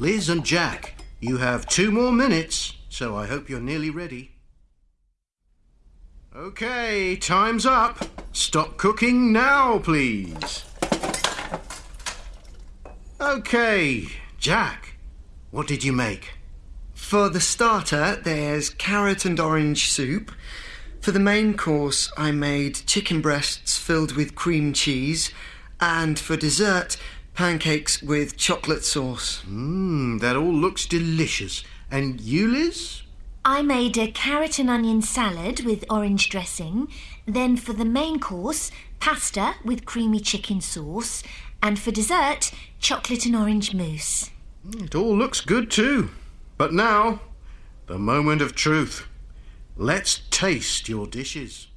Liz and Jack, you have two more minutes, so I hope you're nearly ready. Okay, time's up. Stop cooking now, please. Okay, Jack, what did you make? For the starter, there's carrot and orange soup. For the main course, I made chicken breasts filled with cream cheese. And for dessert, pancakes with chocolate sauce. Mmm, that all looks delicious. And you, Liz? I made a carrot and onion salad with orange dressing. Then for the main course, pasta with creamy chicken sauce. And for dessert, chocolate and orange mousse. Mm, it all looks good too. But now, the moment of truth. Let's taste your dishes.